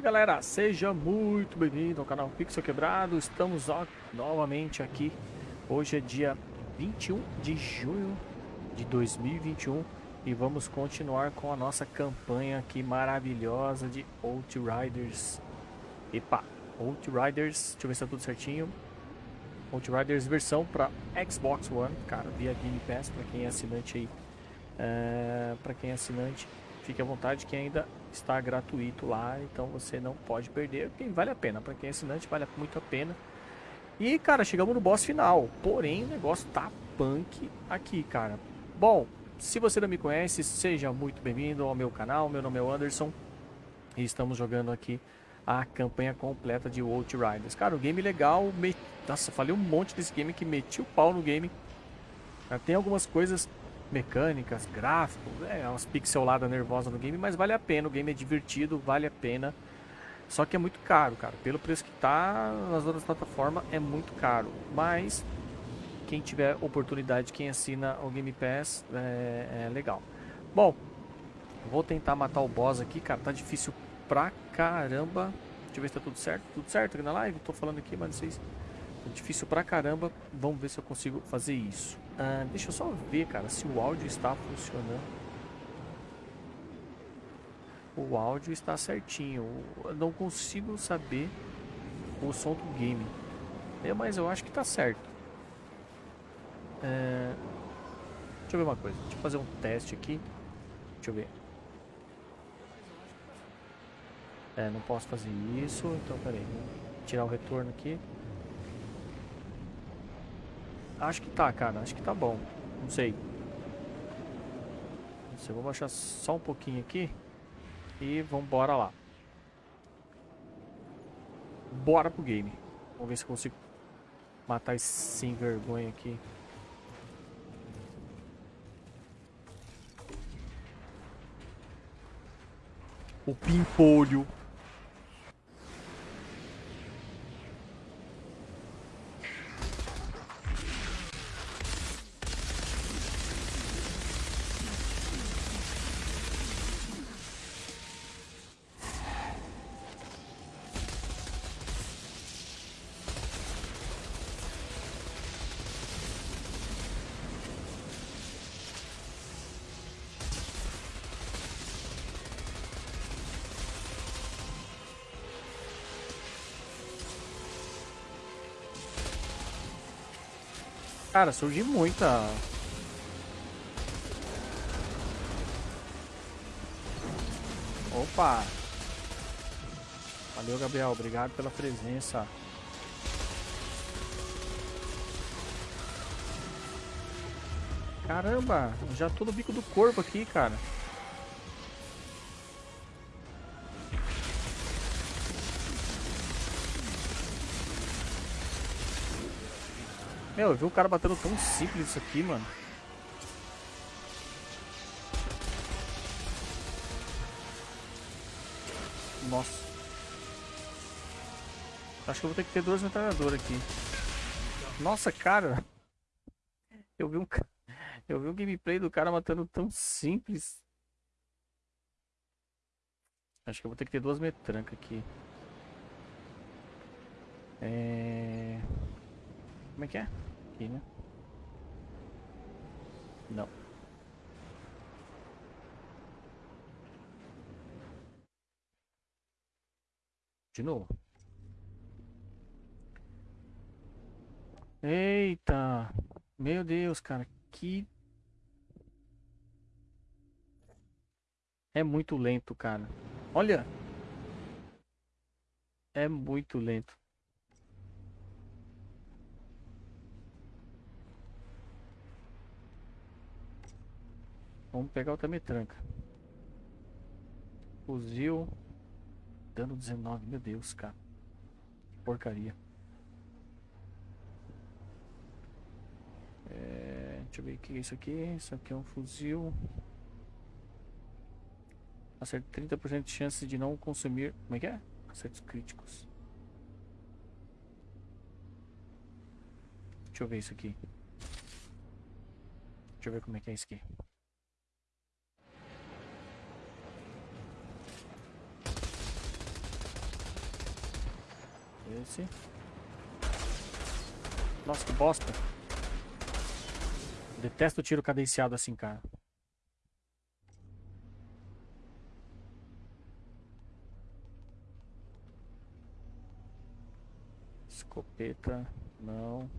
Salve galera, seja muito bem-vindo ao canal Pixel Quebrado. Estamos ó, novamente aqui. Hoje é dia 21 de junho de 2021 e vamos continuar com a nossa campanha aqui maravilhosa de Outriders. Epa, Outriders, deixa eu ver se tá tudo certinho. Outriders versão para Xbox One, cara, via Game Pass para quem é assinante aí. É, para quem é assinante, fique à vontade que ainda está gratuito lá, então você não pode perder, porque vale a pena, para quem é assinante vale muito a pena. E cara, chegamos no boss final, porém o negócio tá punk aqui, cara. Bom, se você não me conhece, seja muito bem-vindo ao meu canal, meu nome é Anderson e estamos jogando aqui a campanha completa de Outriders. Cara, o game legal, me... nossa, falei um monte desse game que meti o pau no game. Tem algumas coisas mecânicas, gráficos, é umas pixeladas nervosas no game, mas vale a pena, o game é divertido, vale a pena. Só que é muito caro, cara. Pelo preço que tá nas outras plataformas é muito caro. Mas quem tiver oportunidade, quem assina o Game Pass, é, é legal. Bom, vou tentar matar o boss aqui, cara. Tá difícil pra caramba. Deixa eu ver se tá tudo certo. Tudo certo aqui na live? Tô falando aqui, mas não sei se... Tá difícil pra caramba. Vamos ver se eu consigo fazer isso. Ah, deixa eu só ver, cara, se o áudio está funcionando. O áudio está certinho. Eu não consigo saber o som do game. É, mas eu acho que está certo. É... Deixa eu ver uma coisa. Deixa eu fazer um teste aqui. Deixa eu ver. É, não posso fazer isso. Então, peraí. Vou tirar o retorno aqui. Acho que tá, cara. Acho que tá bom. Não sei. Sei, vou baixar só um pouquinho aqui. E vambora lá. Bora pro game. Vamos ver se eu consigo matar esse sem vergonha aqui. O pimpolho. Cara, surge muita. Opa! Valeu, Gabriel. Obrigado pela presença. Caramba, já tô no bico do corpo aqui, cara. Meu, eu vi o cara batendo tão simples isso aqui, mano. Nossa. Acho que eu vou ter que ter duas metralhadoras aqui. Nossa, cara. Eu vi um eu vi um gameplay do cara matando tão simples. Acho que eu vou ter que ter duas metrancas aqui. É... Como é que é? Aqui, né? Não. De novo. Eita! Meu Deus, cara, que... É muito lento, cara. Olha! É muito lento. Vamos pegar outra metranca. Fuzil. Dano 19. Meu Deus, cara. Porcaria. É, deixa eu ver o que é isso aqui. Isso aqui é um fuzil. Acerto 30% de chance de não consumir. Como é que é? Acertos críticos. Deixa eu ver isso aqui. Deixa eu ver como é que é isso aqui. Esse. Nossa, que bosta. Detesto tiro cadenciado assim, cara. Escopeta, não.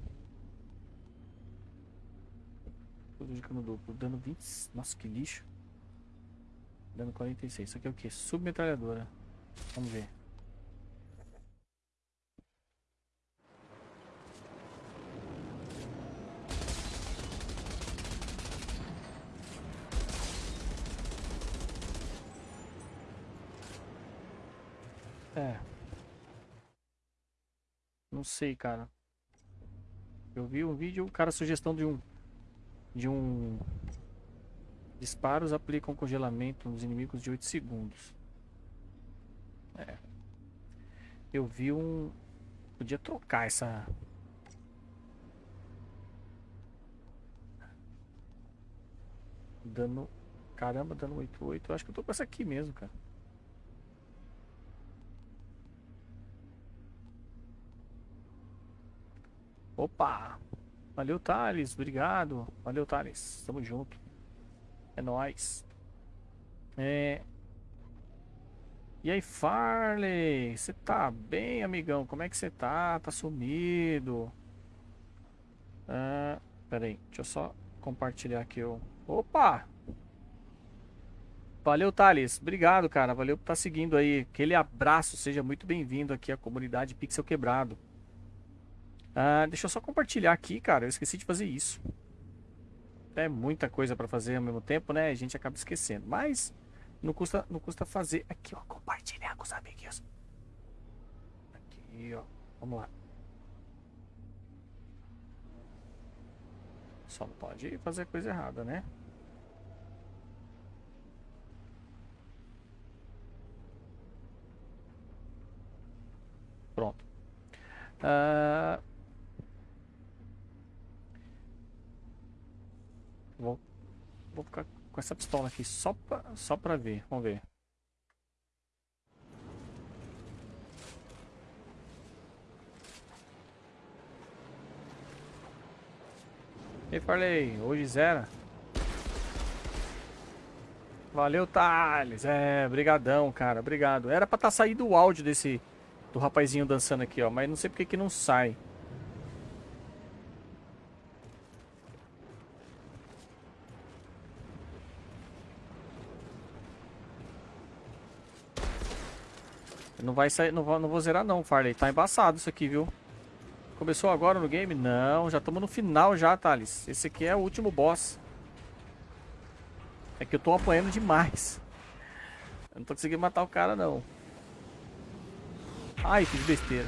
Tudo de cano duplo. Dano 20. Nossa, que lixo. Dano 46. Isso aqui é o que? Submetralhadora. Vamos ver. É. Não sei, cara. Eu vi um vídeo, o cara sugestão de um de um disparos aplicam congelamento nos inimigos de 8 segundos. É. Eu vi um podia trocar essa dano caramba, dano 88. Eu acho que eu tô com essa aqui mesmo, cara. Opa! Valeu, Thales. Obrigado. Valeu, Thales. Tamo junto. É nóis. É... E aí, Farley? Você tá bem, amigão? Como é que você tá? Tá sumido? Ah, pera aí. Deixa eu só compartilhar aqui o... Opa! Valeu, Thales. Obrigado, cara. Valeu por estar tá seguindo aí. Aquele abraço. Seja muito bem-vindo aqui à comunidade Pixel Quebrado. Ah, deixa eu só compartilhar aqui, cara. Eu esqueci de fazer isso. É muita coisa para fazer ao mesmo tempo, né? A gente acaba esquecendo. Mas não custa, não custa fazer. Aqui, ó. Compartilhar com os amiguinhos. Aqui, ó. Vamos lá. Só não pode fazer coisa errada, né? Pronto. Uh, Vou, vou ficar com essa pistola aqui só pra, só pra ver. Vamos ver. E falei, hoje zero. Valeu, Thales. É, brigadão, cara. Obrigado. Era pra estar tá saindo o áudio desse do rapazinho dançando aqui, ó, mas não sei porque que não sai. Não vai sair, não vou, não vou zerar não, Farley. Tá embaçado isso aqui, viu? Começou agora no game? Não, já estamos no final já, Thales. Esse aqui é o último boss. É que eu tô apanhando demais. Eu não tô conseguindo matar o cara, não. Ai, fiz besteira.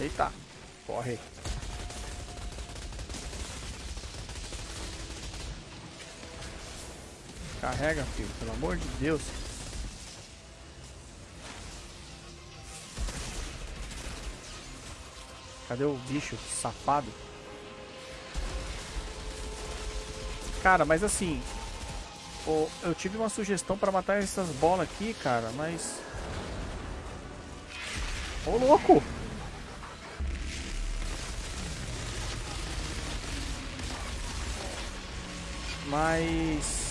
Eita. Corre. Carrega, filho, pelo amor de Deus. Cadê o bicho safado? Cara, mas assim... Eu tive uma sugestão pra matar essas bolas aqui, cara, mas... Ô, louco! Mas...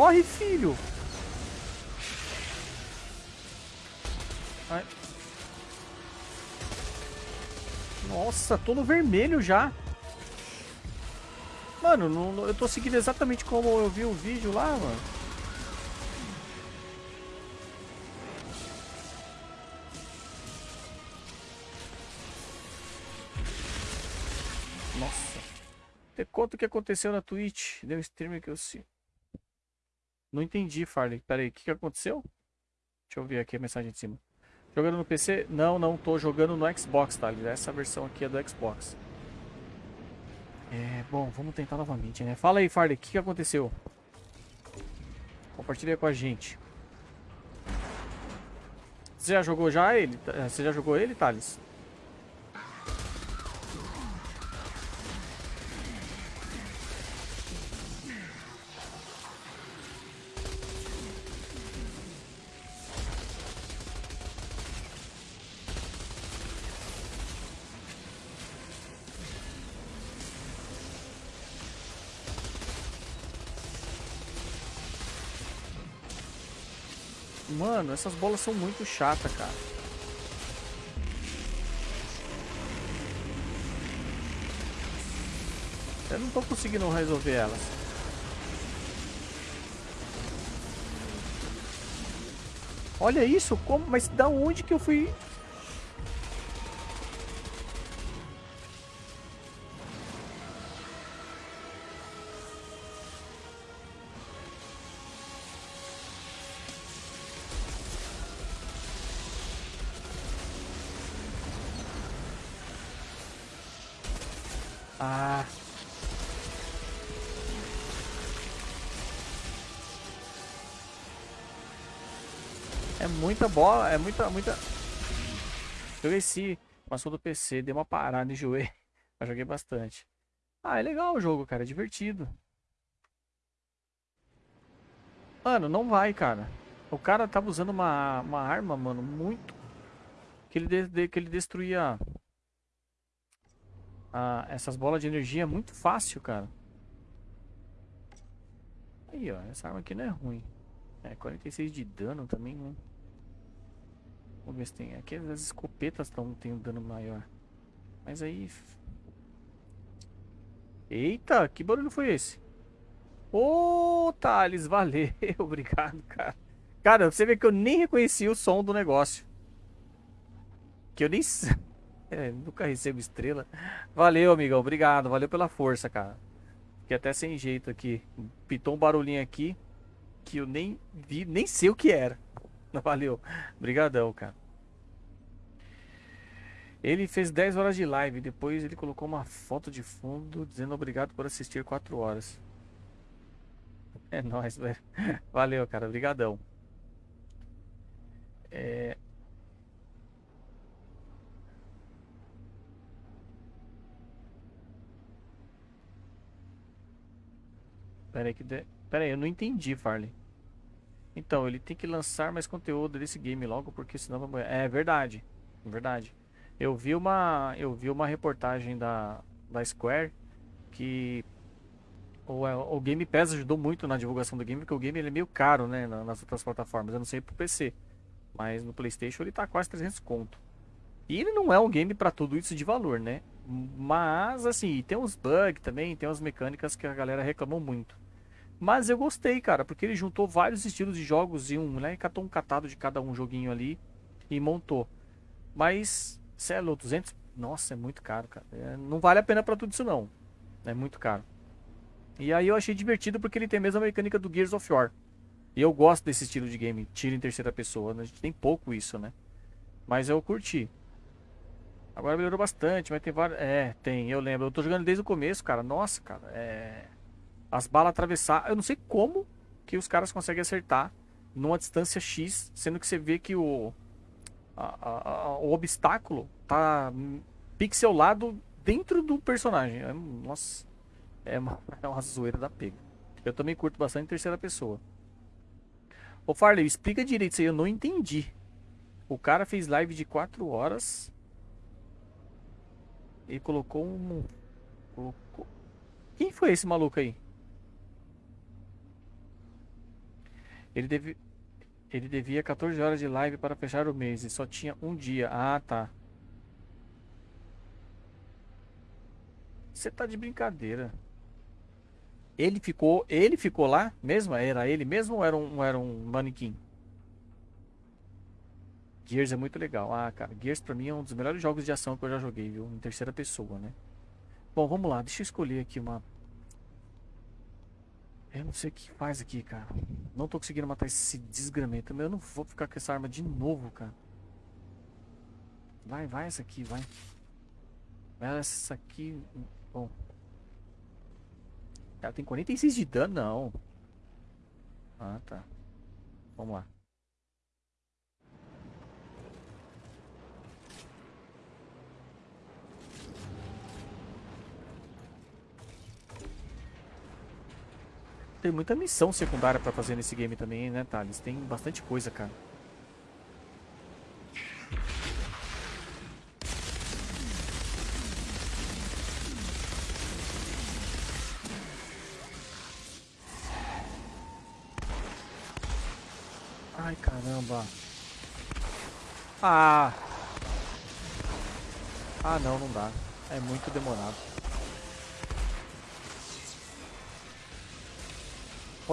Corre, filho! Ai. Nossa, tô no vermelho já. Mano, não, eu tô seguindo exatamente como eu vi o vídeo lá, mano. Nossa. Te conta o que aconteceu na Twitch. Deu um streamer que eu sei. Não entendi, Farley. Pera aí, o que, que aconteceu? Deixa eu ver aqui a mensagem de cima. Jogando no PC? Não, não, tô jogando no Xbox, tá? Essa versão aqui é do Xbox. É, bom, vamos tentar novamente, né? Fala aí, Farley, o que, que aconteceu? Compartilha com a gente. Você já jogou já ele? Você já jogou ele, Thales? Mano, essas bolas são muito chatas, cara. Eu não tô conseguindo resolver elas. Olha isso, como, mas da onde que eu fui muita bola, é muita, muita... Joguei esse, passou do PC, dei uma parada, enjoei. Mas joguei bastante. Ah, é legal o jogo, cara, é divertido. Mano, não vai, cara. O cara tava usando uma, uma arma, mano, muito... Que ele, de, que ele destruía ah, essas bolas de energia muito fácil, cara. Aí, ó. Essa arma aqui não é ruim. É, 46 de dano também, né? Vamos ver se tem. Aqui as escopetas estão tendo dano maior. Mas aí... Eita, que barulho foi esse? Ô, oh, Thales, valeu. Obrigado, cara. Cara, você vê que eu nem reconheci o som do negócio. Que eu nem... É, nunca recebo estrela. Valeu, amigão. Obrigado. Valeu pela força, cara. Fiquei até sem jeito aqui. Pitou um barulhinho aqui que eu nem vi, nem sei o que era. Valeu. Obrigadão, cara. Ele fez 10 horas de live. Depois ele colocou uma foto de fundo dizendo obrigado por assistir 4 horas. É nóis, velho. Valeu, cara. Obrigadão. É... Pera aí, que de... Pera aí, eu não entendi, Farley. Então, ele tem que lançar mais conteúdo desse game logo, porque senão vai. É verdade, verdade. Eu vi uma, eu vi uma reportagem da, da Square que o, é, o Game Pass ajudou muito na divulgação do game, porque o game ele é meio caro, né, nas outras plataformas. Eu não sei pro PC, mas no PlayStation ele tá quase 300 conto. E ele não é um game para tudo isso de valor, né? Mas, assim, tem uns bugs também, tem umas mecânicas que a galera reclamou muito. Mas eu gostei, cara, porque ele juntou vários estilos de jogos em um, né? Catou um catado de cada um joguinho ali e montou. Mas, celo, 200... Nossa, é muito caro, cara. É, não vale a pena pra tudo isso, não. É muito caro. E aí eu achei divertido porque ele tem a mesma mecânica do Gears of War. E eu gosto desse estilo de game, tiro em terceira pessoa. A gente tem pouco isso, né? Mas eu curti. Agora melhorou bastante, mas tem vários. É, tem, eu lembro. Eu tô jogando desde o começo, cara. Nossa, cara, é. As balas atravessar. Eu não sei como que os caras conseguem acertar numa distância X, sendo que você vê que o. A, a, o obstáculo tá pixelado dentro do personagem. É, nossa, é uma, é uma zoeira da pega. Eu também curto bastante terceira pessoa. Ô Farley, explica direito isso aí, eu não entendi. O cara fez live de 4 horas ele colocou um... Colocou... Quem foi esse maluco aí? Ele, ele devia 14 horas de live para fechar o mês e só tinha um dia. Ah, tá. Você tá de brincadeira. Ele ficou, ele ficou lá mesmo? Era ele mesmo ou era um, era um manequim? Gears é muito legal. Ah, cara, Gears pra mim é um dos melhores jogos de ação que eu já joguei, viu? Em terceira pessoa, né? Bom, vamos lá. Deixa eu escolher aqui uma... Eu não sei o que faz aqui, cara. Não tô conseguindo matar esse desgramento. Eu não vou ficar com essa arma de novo, cara. Vai, vai essa aqui. Vai essa aqui... Bom. Ela tem 46 de dano? Não. Ah, tá. Vamos lá. Tem muita missão secundária pra fazer nesse game também, né, Thales? Tem bastante coisa, cara. Ai, caramba. Ah. Ah, não, não dá. É muito demorado.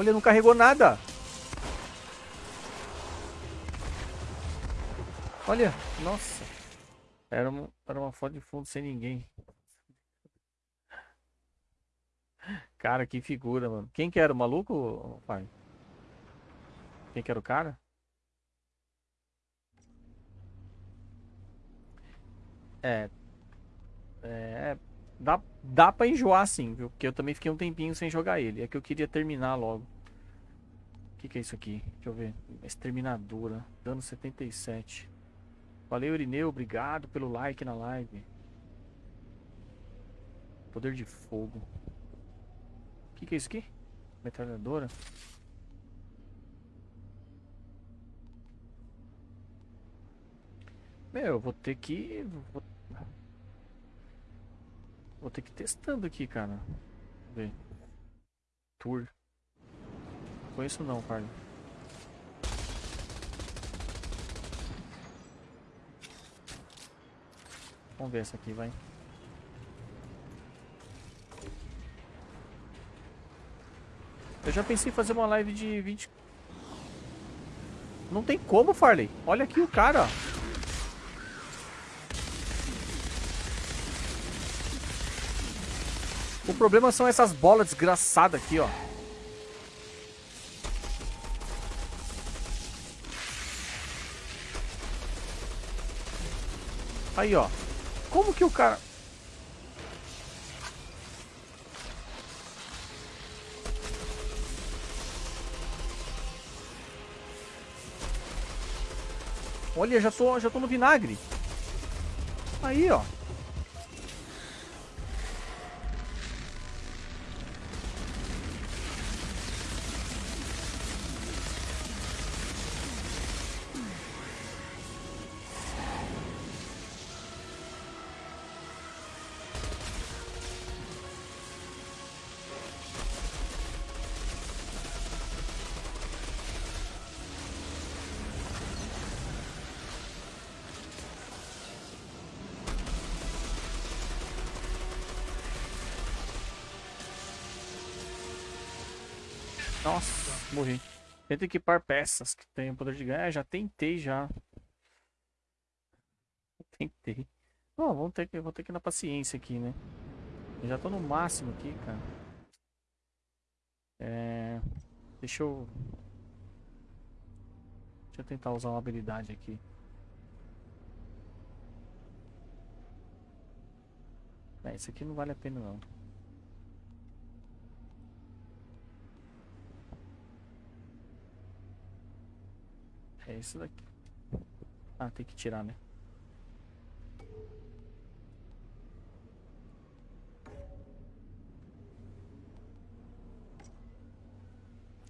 Olha, não carregou nada. Olha, nossa. Era uma, era uma foto de fundo sem ninguém. Cara, que figura, mano. Quem que era o maluco, pai? Quem que era o cara? É. É. Dá, dá pra enjoar sim, viu? Porque eu também fiquei um tempinho sem jogar ele. É que eu queria terminar logo. O que, que é isso aqui? Deixa eu ver. Exterminadora. Dano 77. Valeu, Irineu. Obrigado pelo like na live. Poder de fogo. O que, que é isso aqui? Metralhadora. Meu, eu vou ter que. Vou, vou ter que ir testando aqui, cara. Ver. Tour. Conheço não, Carlos. Vamos ver essa aqui, vai. Eu já pensei em fazer uma live de 20... Não tem como, Farley. Olha aqui o cara. O problema são essas bolas desgraçadas aqui, ó. Aí, ó. Como que o cara... Olha, já tô, já tô no vinagre. Aí, ó. Nossa, morri. Tenta equipar peças que tem o poder de ganhar. É, já tentei já. Tentei. Bom, vamos ter que, vou ter que ir na paciência aqui, né? Eu já tô no máximo aqui, cara. É... Deixa eu... Deixa eu tentar usar uma habilidade aqui. É, isso aqui não vale a pena não. É isso daqui. Ah, tem que tirar, né?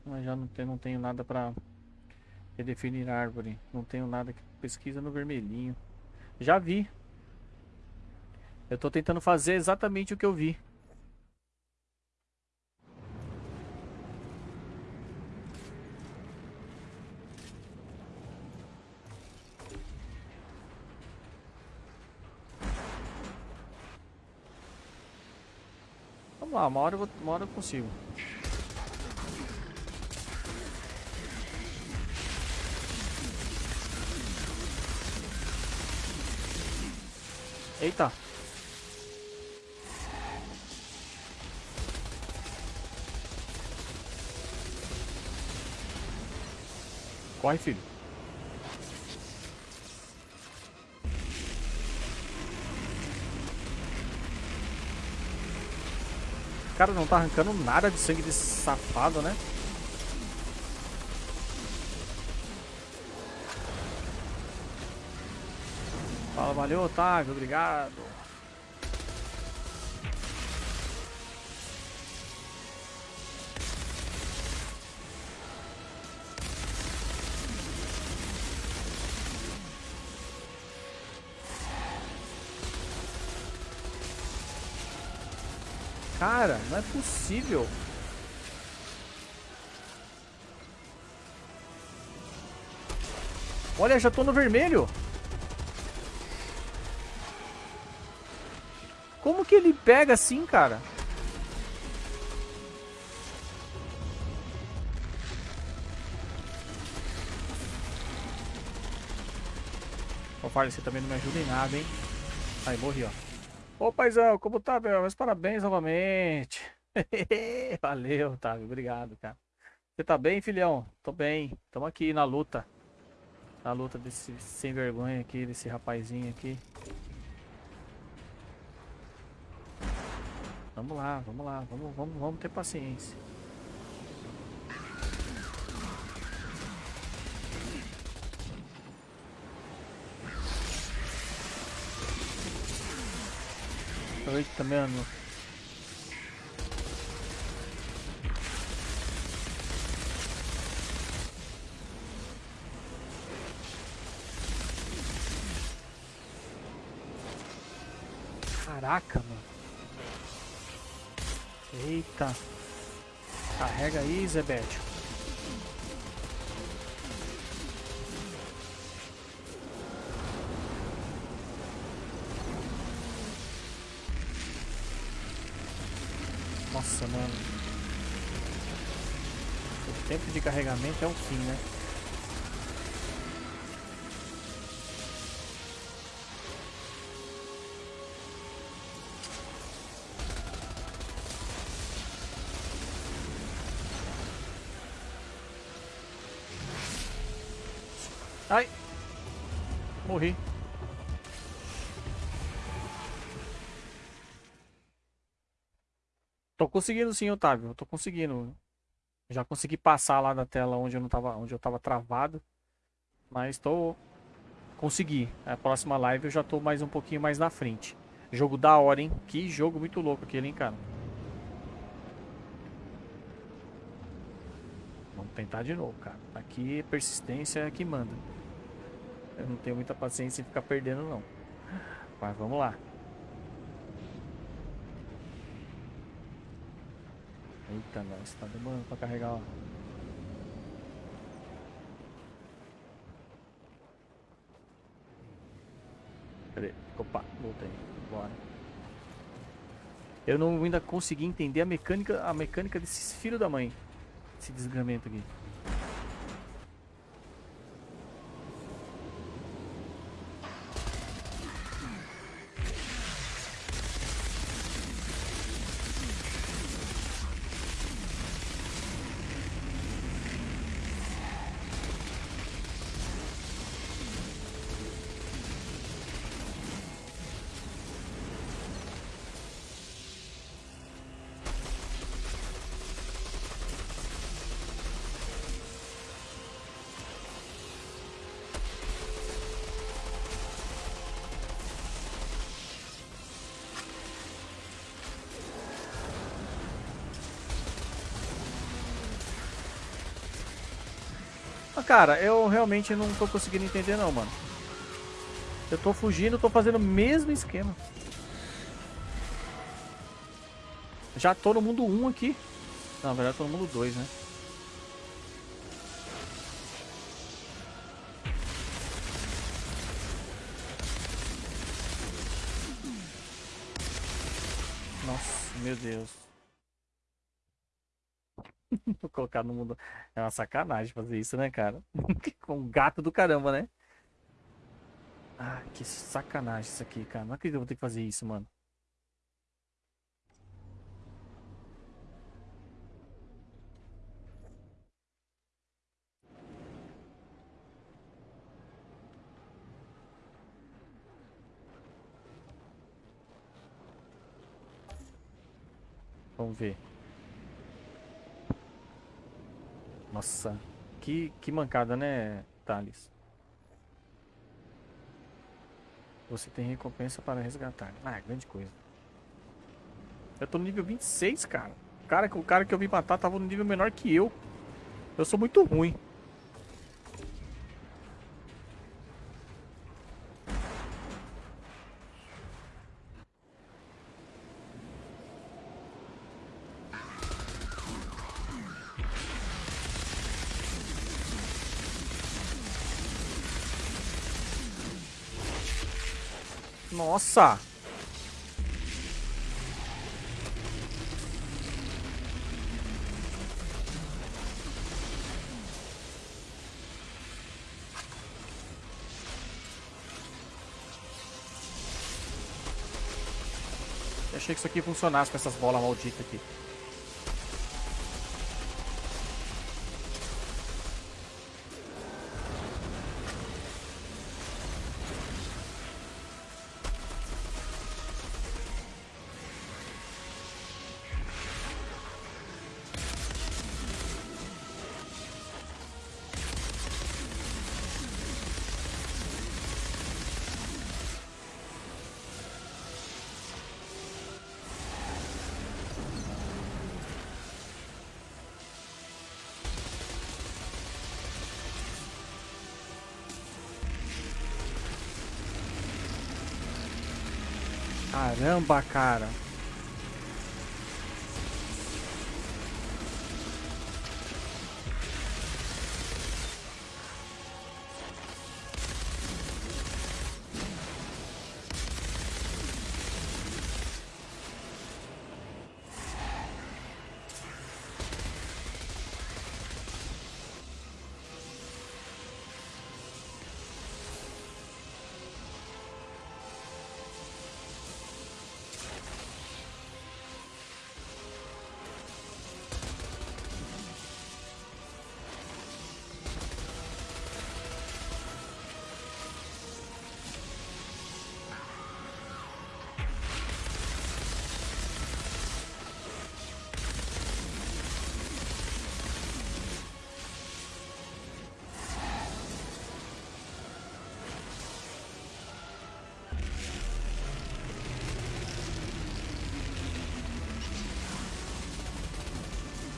Mas já não, tem, não tenho nada pra redefinir árvore. Não tenho nada que pesquisa no vermelhinho. Já vi. Eu tô tentando fazer exatamente o que eu vi. Lá, uma hora eu, vou, uma hora eu consigo. Eita. Corre, filho. Cara, não tá arrancando nada de sangue desse safado, né? Fala, valeu, Otávio, obrigado. Cara, não é possível. Olha, já tô no vermelho. Como que ele pega assim, cara? Ô, Farley, você também não me ajuda em nada, hein? Aí, morri, ó. Ô, paizão, como tá, meu? Mas parabéns novamente. Valeu, Otávio. Obrigado, cara. Você tá bem, filhão? Tô bem. Tamo aqui na luta. Na luta desse sem vergonha aqui, desse rapazinho aqui. Vamos lá, vamos lá. Vamos, vamos, vamos ter paciência. Eita, mano. Caraca, mano. Eita. Carrega aí, Zebete. Carregamento é o fim, né? Ai! Morri. Tô conseguindo sim, Otávio. Tô conseguindo. Já consegui passar lá da tela onde eu não tava, onde eu tava travado. Mas tô consegui. A próxima live eu já tô mais um pouquinho mais na frente. Jogo da hora, hein? Que jogo muito louco aquele, hein, cara? Vamos tentar de novo, cara. Aqui persistência é que manda. Eu não tenho muita paciência em ficar perdendo, não. Mas vamos lá. Eita, nós tá demorando pra carregar, ó. Cadê? Opa, voltei. Bora. Eu não ainda consegui entender a mecânica, a mecânica desses filhos da mãe. Esse desgramento aqui. Cara, eu realmente não tô conseguindo entender não, mano. Eu tô fugindo, tô fazendo o mesmo esquema. Já tô no mundo 1 aqui. Não, na verdade tô no mundo 2, né? Nossa, meu Deus. Colocar no mundo. É uma sacanagem fazer isso, né, cara? Com um gato do caramba, né? Ah, que sacanagem isso aqui, cara. Não acredito que eu vou ter que fazer isso, mano. Vamos ver. Nossa, que, que mancada, né, Thales? Você tem recompensa para resgatar. Ah, grande coisa. Eu tô no nível 26, cara. O cara, o cara que eu vim matar tava no nível menor que eu. Eu sou muito ruim. Nossa! Eu achei que isso aqui funcionasse com essas bolas malditas aqui. Caramba, cara.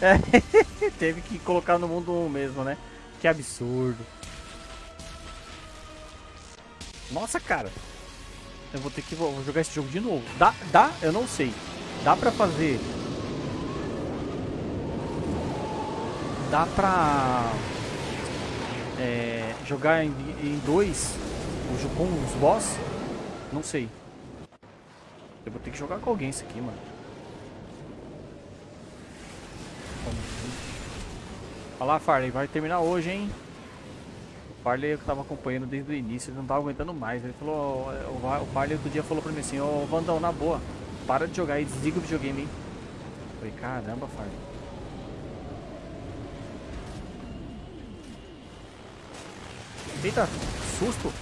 É, teve que colocar no mundo mesmo, né? Que absurdo. Nossa, cara. Eu vou ter que vou jogar esse jogo de novo. Dá, dá, eu não sei. Dá pra fazer. Dá pra é, jogar em, em dois com os boss? Não sei. Eu vou ter que jogar com alguém isso aqui, mano. Olha lá, Farley, vai terminar hoje, hein? O Farley eu tava acompanhando desde o início, ele não tava aguentando mais. Ele falou, o Farley outro dia falou pra mim assim, ô Vandão, na boa, para de jogar aí, desliga o videogame, hein? Eu falei, caramba, Farley. Eita, susto.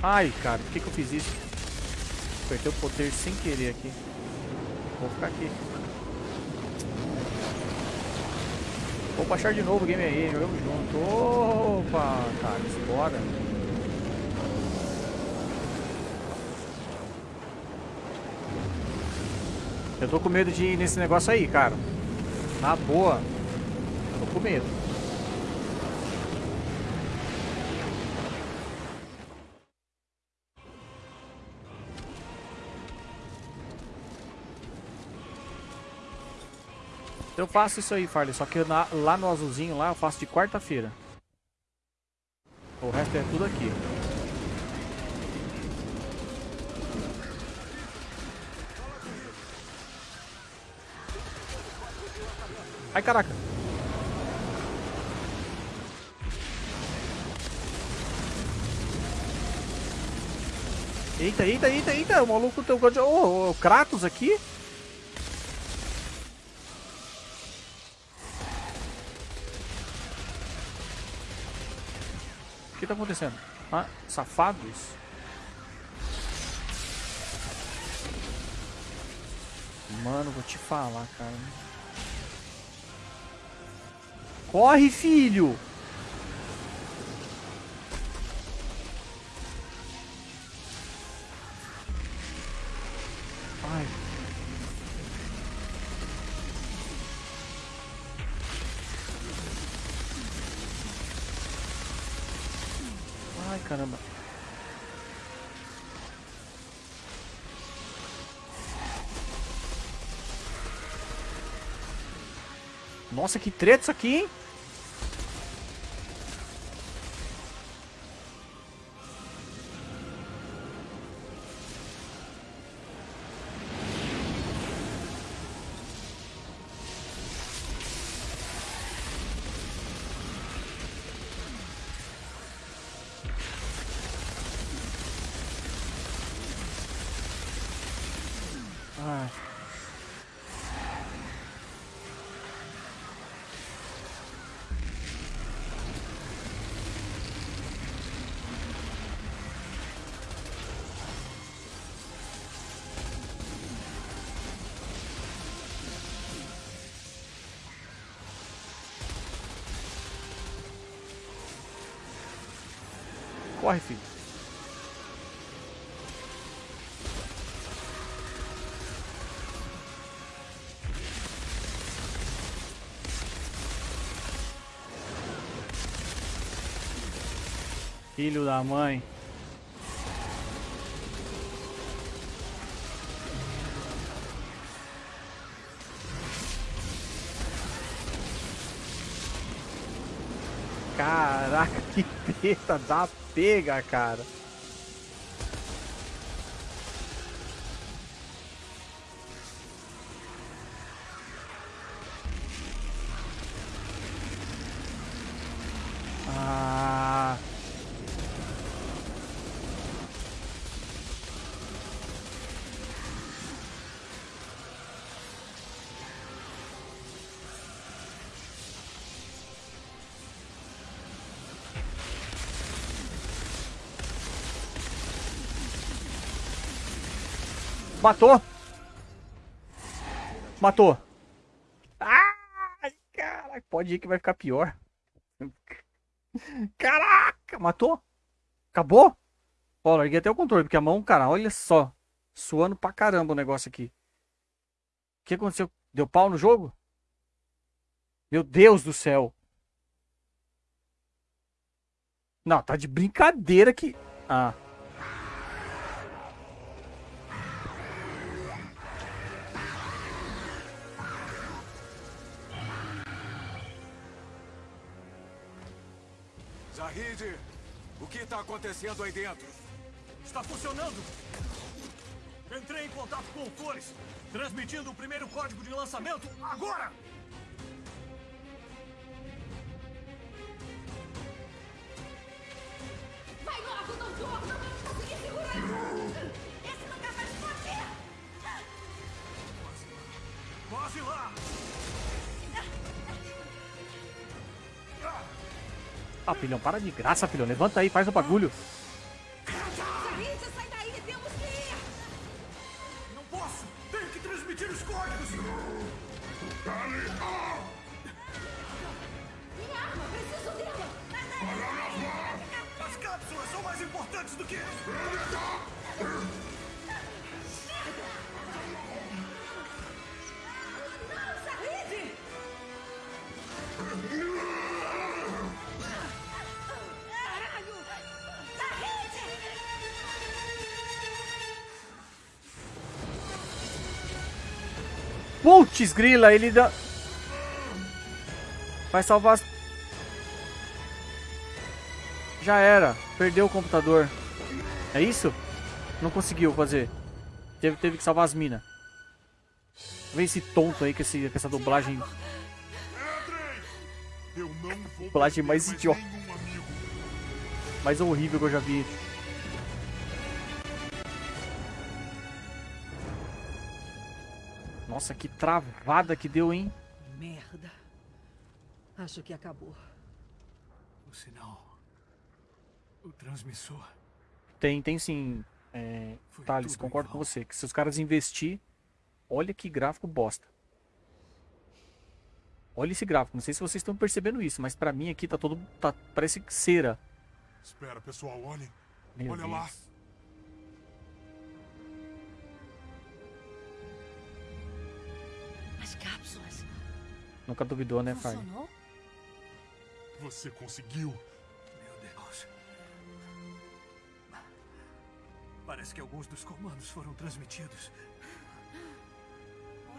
Ai, cara, por que que eu fiz isso? Apertei o poder sem querer aqui. Vou ficar aqui. Vou baixar de novo o game aí, jogamos junto. Opa, cara, bora. Eu tô com medo de ir nesse negócio aí, cara. Na boa. Tô com medo. Eu faço isso aí, Farley, só que na, lá no azulzinho lá eu faço de quarta-feira. O resto é tudo aqui. Ai, caraca. Eita, eita, eita, eita, o maluco tem o oh, Kratos aqui. Que tá acontecendo? Ah, safados? Mano, vou te falar, cara. Corre, filho! Nossa, que treta isso aqui, hein? Corre, filho. Filho da mãe. Treta da pega, cara. Matou. Matou. Ai, caraca. Pode ir que vai ficar pior. Caraca, matou. Acabou? Ó, larguei até o controle, porque a mão, cara, olha só. Suando pra caramba o negócio aqui. O que aconteceu? Deu pau no jogo? Meu Deus do céu. Não, tá de brincadeira que... Ah. O que está acontecendo aí dentro? Está funcionando! Entrei em contato com o Cores, transmitindo o primeiro código de lançamento agora! Vai logo, doutor! Não vamos conseguir segurar! Esse nunca vai esconder! Quase lá! Ah, filhão, para de graça, filhão. Levanta aí, faz o bagulho. Zahid, sai Putz, grila, ele dá... Vai salvar as... Já era. Perdeu o computador. É isso? Não conseguiu fazer. Teve, teve que salvar as minas. Vê esse tonto aí com, esse, com essa dublagem. Dublagem mais idiota. mais horrível que eu já vi. Nossa, que travada que deu, hein? Merda. Acho que acabou. O sinal... O transmissor... Tem, tem sim. É, Thales, concordo com você. Que se os caras investir, olha que gráfico bosta. Olha esse gráfico. Não sei se vocês estão percebendo isso, mas pra mim aqui tá todo. Tá, parece cera. Espera, pessoal, olhem. Meu Olha Deus. lá. Nunca duvidou, né, Fire? Funcionou? Você conseguiu. Meu Deus... Parece que alguns dos comandos foram transmitidos.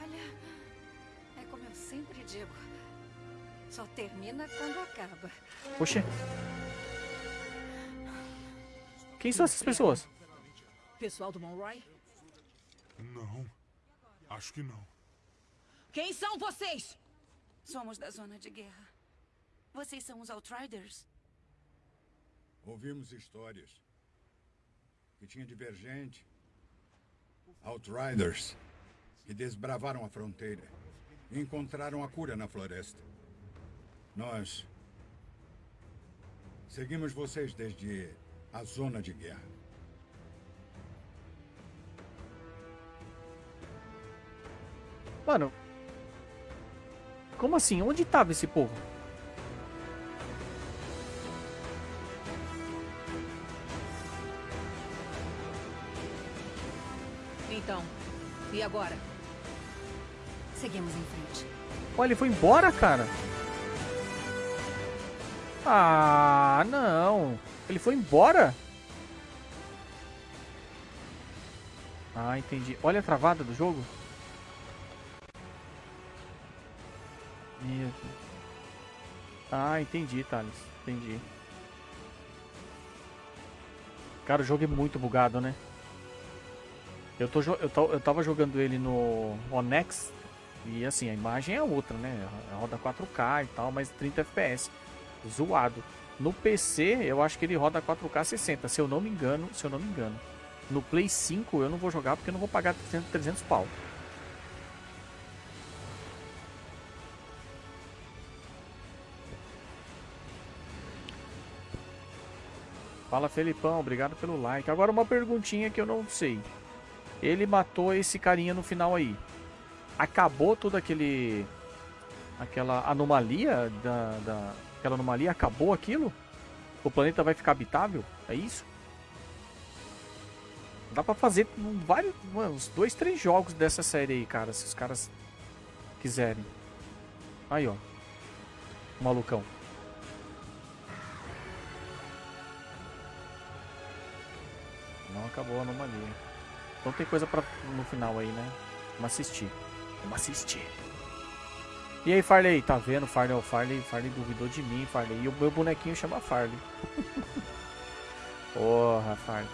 Olha, é como eu sempre digo. Só termina quando acaba. Poxa. Quem são essas pessoas? Pessoal do Monroy? Não. Acho que não. Quem são vocês? Somos da zona de guerra. Vocês são os Outriders? Ouvimos histórias. Que tinha divergente. Outriders. e desbravaram a fronteira. E encontraram a cura na floresta. Nós seguimos vocês desde a zona de guerra. Mano. Como assim? Onde tava esse povo? Então, e agora? Seguimos em frente. Olha, ele foi embora, cara. Ah, não. Ele foi embora? Ah, entendi. Olha a travada do jogo. Meu Deus. Ah, entendi, Thales. Entendi. Cara, o jogo é muito bugado, né? Eu, tô, eu, tô- eu tava jogando ele no Onex e assim, a imagem é outra, né? Roda 4K e tal, mas 30 FPS. Zoado. No PC, eu acho que ele roda 4K 60, se eu não me engano, se eu não me engano. No Play 5 eu não vou jogar porque eu não vou pagar 300, 300 pau. Fala Felipão, obrigado pelo like. Agora uma perguntinha que eu não sei. Ele matou esse carinha no final aí. Acabou toda aquele aquela anomalia da, da aquela anomalia acabou aquilo? O planeta vai ficar habitável? É isso? Dá pra fazer vários, mano, uns dois, três jogos dessa série aí, cara, se os caras quiserem. Aí, ó. Malucão. Não acabou a anomalia. Então tem coisa pra, no final aí, né? Vamos assistir. Vamos assistir. E aí, Farley? Tá vendo? Farley, ó, Farley, Farley duvidou de mim, Farley. E o meu bonequinho chama Farley. Porra, Farley.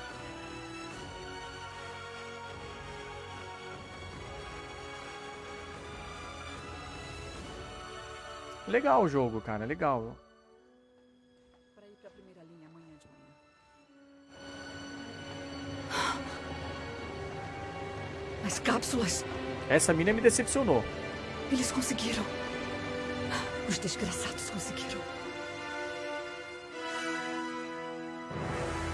Legal o jogo, cara. Legal. As cápsulas! Essa mina me decepcionou. Eles conseguiram! Os desgraçados conseguiram!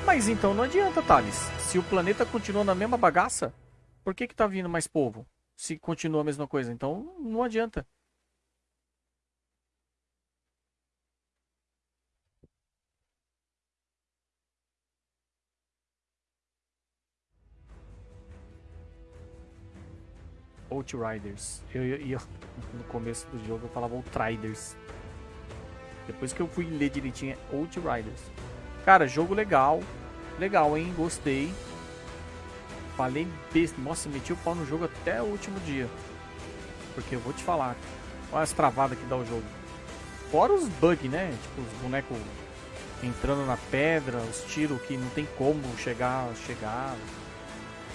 Mas então não adianta, Thales. Se o planeta continua na mesma bagaça, por que que tá vindo mais povo? Se continua a mesma coisa. Então não adianta. Outriders. Eu, eu, eu- no começo do jogo eu falava Outriders. Depois que eu fui ler direitinho é Outriders. Cara, jogo legal. Legal, hein? Gostei. Falei besta. Nossa, meti o pau no jogo até o último dia. Porque eu vou te falar. Olha as travadas que dá o jogo. Fora os bugs, né? Tipo, os bonecos entrando na pedra, os tiros que não tem como chegar, chegar.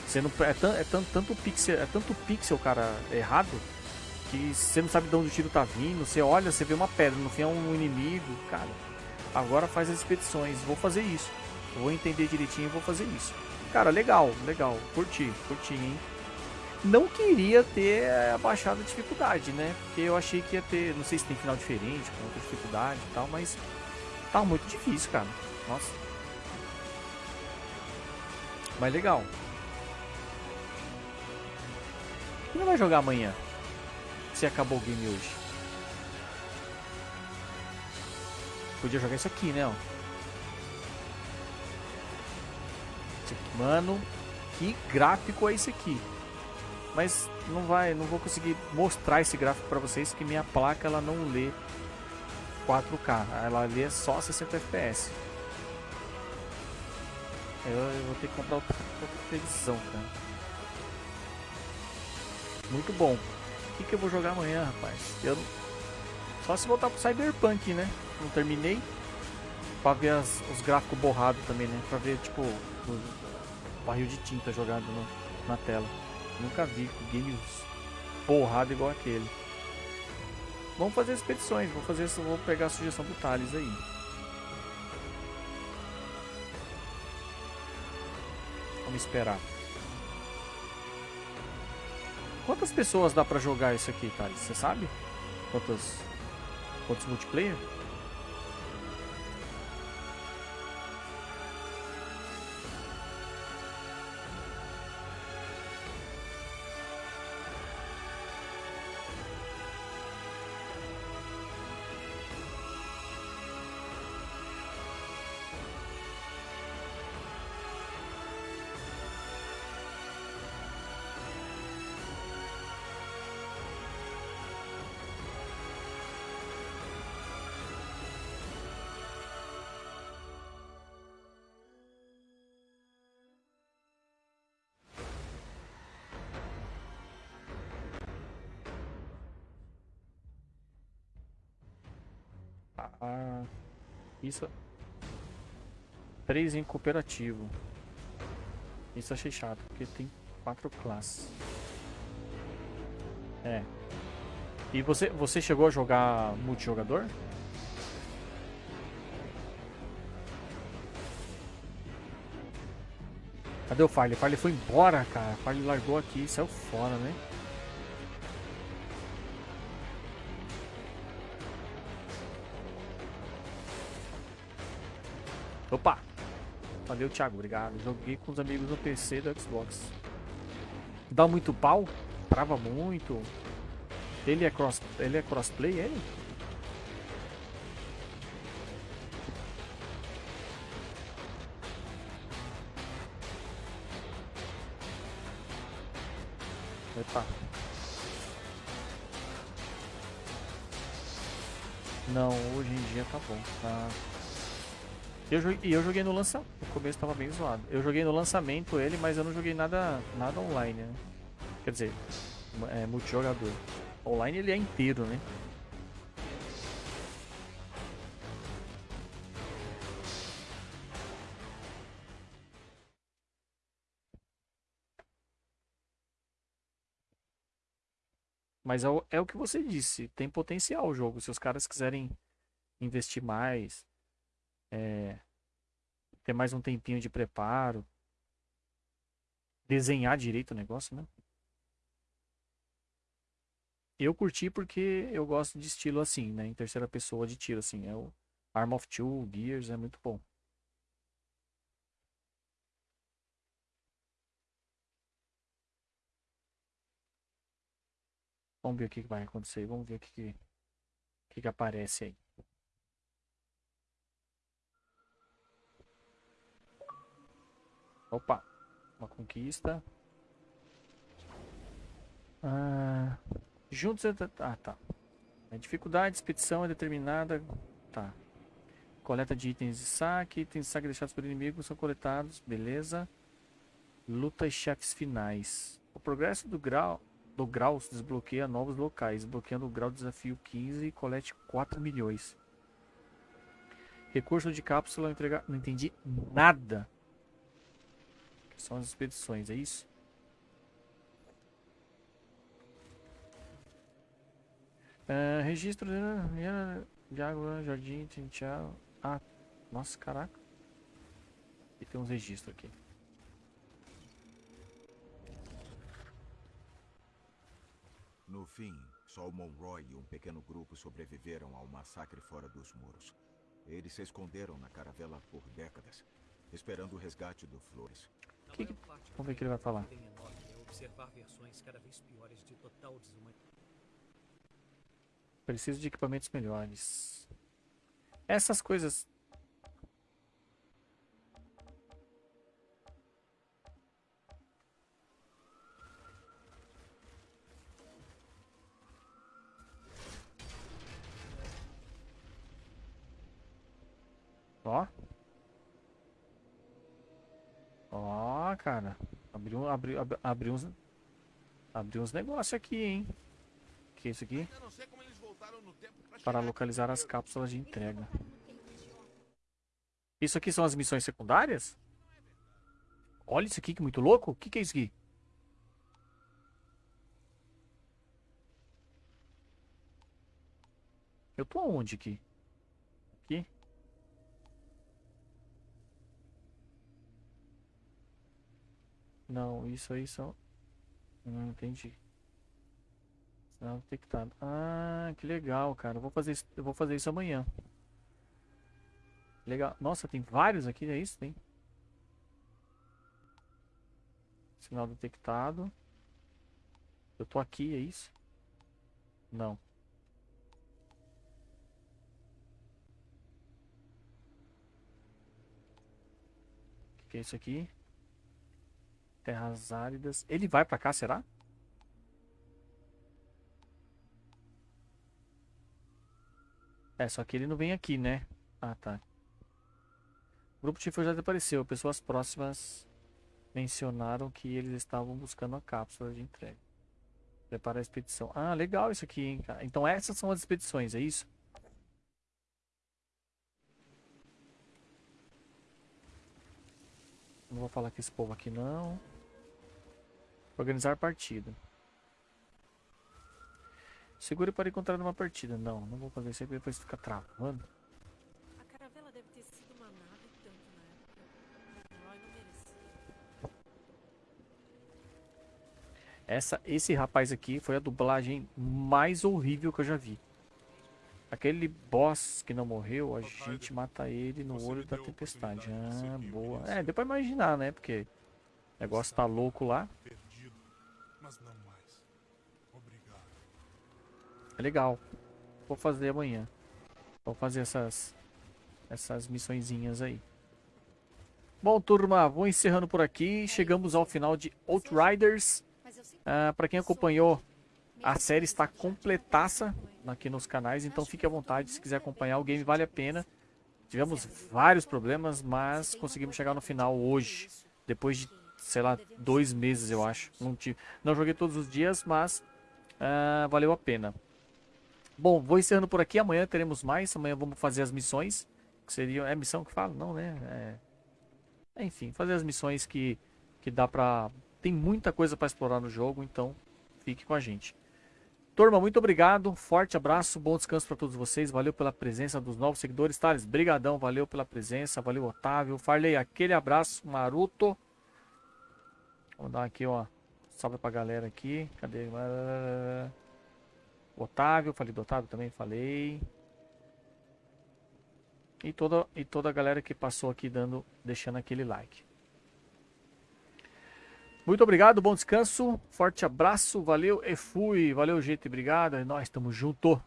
Você não, é, tan- é tan- tanto pixel, é tanto pixel, cara, errado, que você não sabe de onde o tiro tá vindo. Você olha, você vê uma pedra, no fim é um inimigo, cara. Agora faz as expedições, vou fazer isso. Vou entender direitinho e vou fazer isso. Cara, legal, legal. Curti, curti, hein? Não queria ter eh, abaixado a dificuldade, né? Porque eu achei que ia ter, não sei se tem final diferente, com outra dificuldade e tal, mas tá muito difícil, cara. Nossa. Mas legal. Quem vai jogar amanhã? Se acabou o game hoje. Podia jogar isso aqui, né? Mano, que gráfico é esse aqui? Mas não vai, não vou conseguir mostrar esse gráfico pra vocês que minha placa ela não lê 4K, ela lê só 60 FPS. Eu, eu vou ter que comprar outra televisão, cara. Muito bom. O que, que eu vou jogar amanhã, rapaz? Eu só se voltar pro Cyberpunk, né? Não terminei. Pra ver as- os gráficos borrados também, né? Pra ver, tipo, o barril de tinta jogado no- na tela. Nunca vi games borrado igual aquele. Vamos fazer expedições. Vou fazer isso, vou pegar a sugestão do Thales aí. Vamos esperar. Quantas pessoas dá pra jogar isso aqui, Thales? Você sabe? Quantos, quantos multiplayer? Ah, isso. Três em cooperativo. Isso achei chato, porque tem quatro classes. É. E você, você chegou a jogar multijogador? Cadê o Farley? Farley foi embora, cara. O Farley largou aqui e saiu fora, né? Valeu, Thiago. Obrigado. Joguei com os amigos no PC do Xbox. Dá muito pau? Trava muito. Ele é cross, ele é crossplay, ele? Epa. Não, hoje em dia tá bom. Tá. Eu e eu joguei no lançamento. No começo tava bem zoado. Eu joguei no lançamento ele, mas eu não joguei nada, nada online, né? Quer dizer, é, multijogador. Online ele é inteiro, né? Mas é o, é o que você disse, tem potencial o jogo. Se os caras quiserem investir mais, é, ter mais um tempinho de preparo, desenhar direito o negócio, né? Eu curti porque eu gosto de estilo assim, né? Em terceira pessoa de tiro, assim. É o Arm of Two, Gears, é muito bom. Vamos ver o que vai acontecer. Vamos ver o que, que, que, que aparece aí. Opa, uma conquista. Ah, juntos. Ah, tá. A dificuldade, expedição é determinada. Tá. Coleta de itens de saque. Itens de saque deixados pelo inimigo são coletados. Beleza. Luta e chefes finais. O progresso do grau do grau desbloqueia novos locais, desbloqueando o grau de desafio 15 e colete 4 milhões. Recurso de cápsula entregar. Não entendi nada. São as expedições, é isso? Uh, registro de água, jardim, tchau. Ah, nossa, caraca. E tem uns registros aqui. No fim, só o Monroy e um pequeno grupo sobreviveram ao massacre fora dos muros. Eles se esconderam na caravela por décadas, esperando o resgate do Flores. Que que... Vamos ver o que ele vai falar. Preciso de equipamentos melhores. Essas coisas. Ó. Ó, cara. Abriu, abriu, abriu, uns. Abriu uns negócios aqui, hein? Que é isso aqui? Para localizar as cápsulas de entrega. Isso aqui são as missões secundárias? Olha isso aqui que muito louco. O que, que é isso aqui? Eu tô aonde aqui? Aqui? Não, isso aí são... Não entendi. Sinal detectado. Ah, que legal, cara. Eu vou fazer isso, eu vou fazer isso amanhã. Legal. Nossa, tem vários aqui, é isso? Tem. Sinal detectado. Eu tô aqui, é isso? Não. O que, que é isso aqui? Terras áridas. Ele vai pra cá, será? É, só que ele não vem aqui, né? Ah, tá. O grupo Tifo já desapareceu. Pessoas próximas mencionaram que eles estavam buscando a cápsula de entrega. Prepara a expedição. Ah, legal isso aqui, hein. Então essas são as expedições, é isso? Não vou falar com esse povo aqui, não. Organizar partida. Segure para encontrar uma partida. Não, não vou fazer isso aí depois fica travando. A caravela deve ter sido uma nave tanto na época. Roy não merecia. Essa, esse rapaz aqui foi a dublagem mais horrível que eu já vi. Aquele boss que não morreu, a gente mata ele no Você olho da tempestade. Ah, boa. É, deu pra imaginar, né? Porque o negócio tá louco lá. Perdido, mas não mais. Obrigado. É legal. Vou fazer amanhã. Vou fazer essas essas missõezinhas aí. Bom, turma, vou encerrando por aqui. Chegamos ao final de Outriders. Ah, para quem acompanhou, a série está completaça aqui nos canais, então fique à vontade se quiser acompanhar. O game vale a pena. Tivemos vários problemas, mas conseguimos chegar no final hoje, depois de, sei lá, dois meses, eu acho. Não, tive, não joguei todos os dias, mas ah, valeu a pena. Bom, vou encerrando por aqui. Amanhã teremos mais. Amanhã vamos fazer as missões. Que seriam. É missão que fala? Não, né? É, enfim, fazer as missões que, que dá pra. Tem muita coisa pra explorar no jogo, então fique com a gente. Turma, muito obrigado. Forte abraço, bom descanso pra todos vocês. Valeu pela presença dos novos seguidores. Thales, brigadão, valeu pela presença. Valeu, Otávio. Farley, aquele abraço. Maruto. Vamos dar aqui, ó. Salve pra galera aqui. Cadê? Otávio, falei do Otávio também, falei. E toda, e toda a galera que passou aqui dando, deixando aquele like. Muito obrigado, bom descanso, forte abraço, valeu e fui, valeu gente, obrigado, é nós estamos junto.